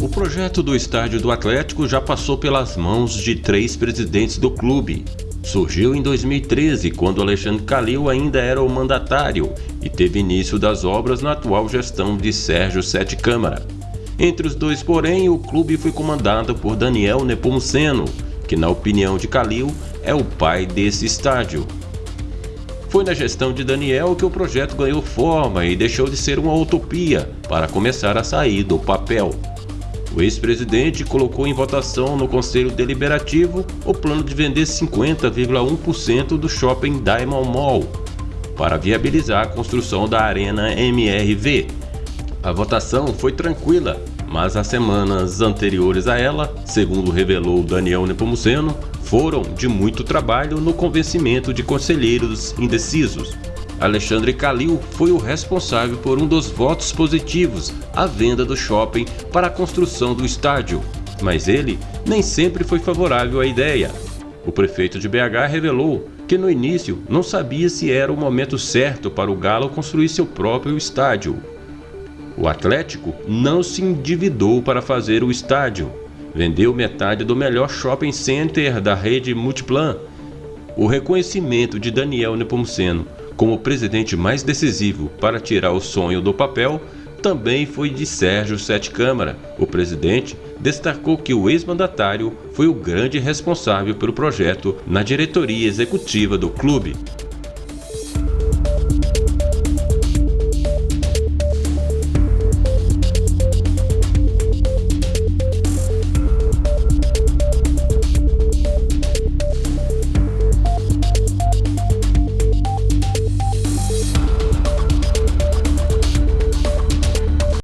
O projeto do estádio do Atlético já passou pelas mãos de três presidentes do clube. Surgiu em 2013, quando Alexandre Calil ainda era o mandatário e teve início das obras na atual gestão de Sérgio Sete Câmara. Entre os dois, porém, o clube foi comandado por Daniel Nepomuceno, que na opinião de Calil é o pai desse estádio. Foi na gestão de Daniel que o projeto ganhou forma e deixou de ser uma utopia para começar a sair do papel. O ex-presidente colocou em votação no Conselho Deliberativo o plano de vender 50,1% do shopping Diamond Mall para viabilizar a construção da Arena MRV. A votação foi tranquila, mas as semanas anteriores a ela, segundo revelou Daniel Nepomuceno, foram de muito trabalho no convencimento de conselheiros indecisos. Alexandre Calil foi o responsável por um dos votos positivos à venda do shopping para a construção do estádio, mas ele nem sempre foi favorável à ideia. O prefeito de BH revelou que no início não sabia se era o momento certo para o Galo construir seu próprio estádio. O Atlético não se endividou para fazer o estádio. Vendeu metade do melhor shopping center da rede Multiplan. O reconhecimento de Daniel Nepomuceno como o presidente mais decisivo para tirar o sonho do papel também foi de Sérgio Sete Câmara. O presidente destacou que o ex-mandatário foi o grande responsável pelo projeto na diretoria executiva do clube.